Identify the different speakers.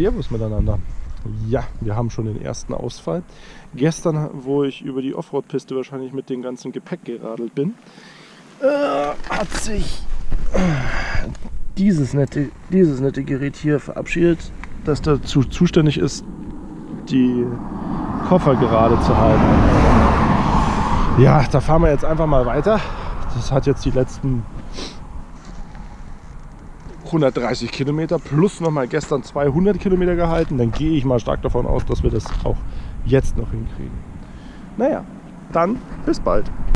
Speaker 1: Servus miteinander. Ja, wir haben schon den ersten Ausfall. Gestern, wo ich über die Offroad-Piste wahrscheinlich mit dem ganzen Gepäck geradelt bin, äh, hat sich dieses nette, dieses nette Gerät hier verabschiedet, das dazu zuständig ist, die Koffer gerade zu halten. Ja, da fahren wir jetzt einfach mal weiter. Das hat jetzt die letzten 130 Kilometer plus noch mal gestern 200 Kilometer gehalten. Dann gehe ich mal stark davon aus, dass wir das auch jetzt noch hinkriegen. Naja, dann bis bald.